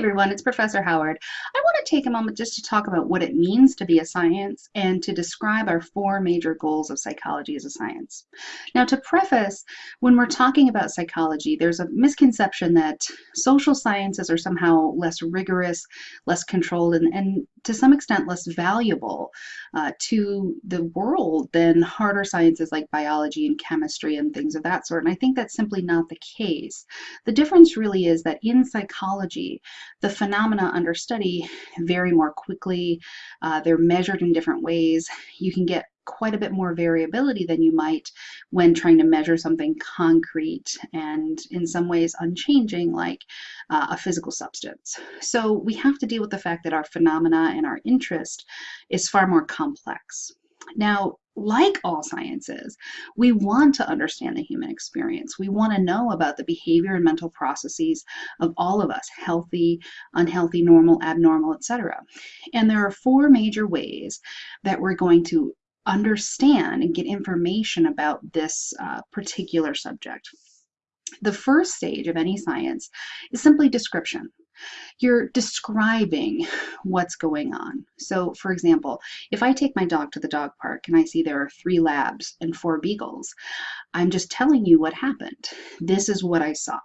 everyone, it's Professor Howard. I want to take a moment just to talk about what it means to be a science and to describe our four major goals of psychology as a science. Now to preface, when we're talking about psychology, there's a misconception that social sciences are somehow less rigorous, less controlled, and, and to some extent less valuable uh, to the world than harder sciences like biology and chemistry and things of that sort. And I think that's simply not the case. The difference really is that in psychology, the phenomena under study vary more quickly. Uh, they're measured in different ways. You can get quite a bit more variability than you might when trying to measure something concrete and in some ways unchanging like uh, a physical substance. So we have to deal with the fact that our phenomena and our interest is far more complex. Now, like all sciences, we want to understand the human experience. We want to know about the behavior and mental processes of all of us, healthy, unhealthy, normal, abnormal, etc. And there are four major ways that we're going to understand and get information about this uh, particular subject. The first stage of any science is simply description. You're describing what's going on. So for example, if I take my dog to the dog park and I see there are three labs and four beagles, I'm just telling you what happened. This is what I saw.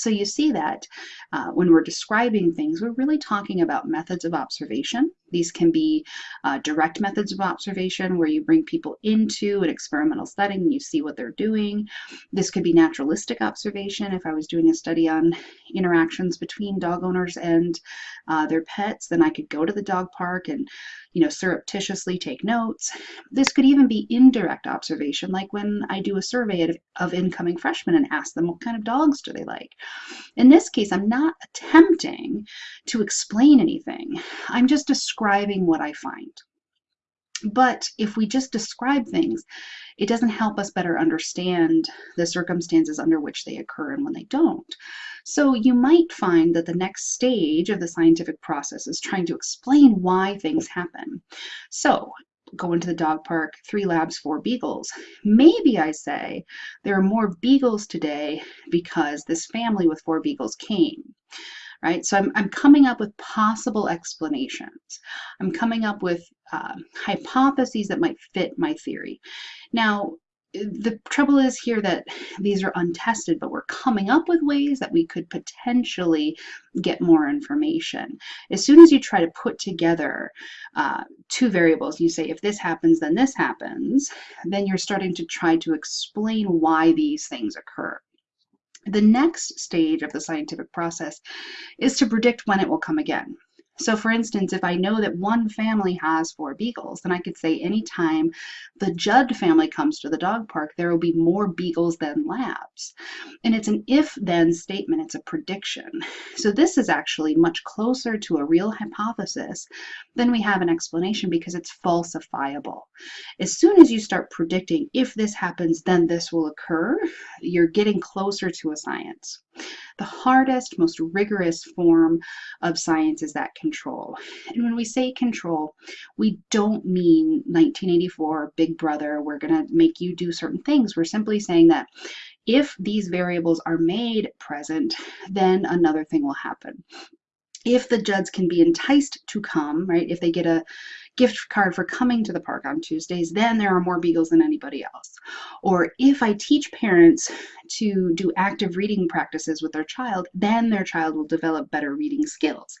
So you see that uh, when we're describing things, we're really talking about methods of observation. These can be uh, direct methods of observation where you bring people into an experimental setting and you see what they're doing. This could be naturalistic observation. If I was doing a study on interactions between dog owners and uh, their pets, then I could go to the dog park and you know, surreptitiously take notes. This could even be indirect observation, like when I do a survey of, of incoming freshmen and ask them what kind of dogs do they like. In this case, I'm not attempting to explain anything. I'm just describing what I find. But if we just describe things, it doesn't help us better understand the circumstances under which they occur and when they don't. So you might find that the next stage of the scientific process is trying to explain why things happen. So go into the dog park, three labs, four beagles. Maybe I say there are more beagles today because this family with four beagles came right? So I'm, I'm coming up with possible explanations. I'm coming up with uh, hypotheses that might fit my theory. Now, the trouble is here that these are untested, but we're coming up with ways that we could potentially get more information. As soon as you try to put together uh, two variables, you say, if this happens, then this happens, then you're starting to try to explain why these things occur. The next stage of the scientific process is to predict when it will come again. So for instance, if I know that one family has four beagles, then I could say anytime the Judd family comes to the dog park, there will be more beagles than labs. And it's an if-then statement, it's a prediction. So this is actually much closer to a real hypothesis than we have an explanation because it's falsifiable. As soon as you start predicting if this happens, then this will occur, you're getting closer to a science. The hardest, most rigorous form of science is that control. And when we say control, we don't mean 1984, Big Brother, we're going to make you do certain things. We're simply saying that if these variables are made present, then another thing will happen if the Judds can be enticed to come, right, if they get a gift card for coming to the park on Tuesdays, then there are more Beagles than anybody else. Or if I teach parents to do active reading practices with their child, then their child will develop better reading skills.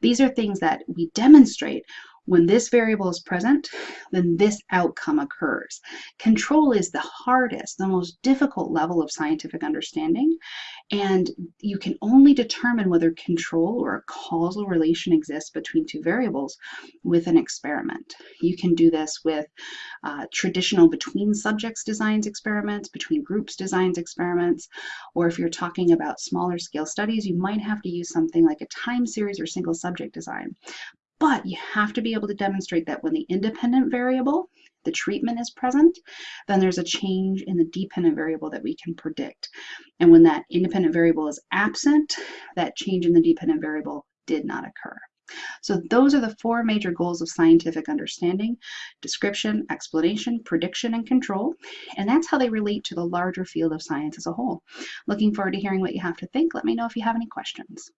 These are things that we demonstrate when this variable is present, then this outcome occurs. Control is the hardest, the most difficult level of scientific understanding, and you can only determine whether control or a causal relation exists between two variables with an experiment. You can do this with uh, traditional between subjects designs experiments, between groups designs experiments, or if you're talking about smaller scale studies, you might have to use something like a time series or single subject design. But you have to be able to demonstrate that when the independent variable, the treatment is present, then there's a change in the dependent variable that we can predict. And when that independent variable is absent, that change in the dependent variable did not occur. So those are the four major goals of scientific understanding, description, explanation, prediction, and control. And that's how they relate to the larger field of science as a whole. Looking forward to hearing what you have to think. Let me know if you have any questions.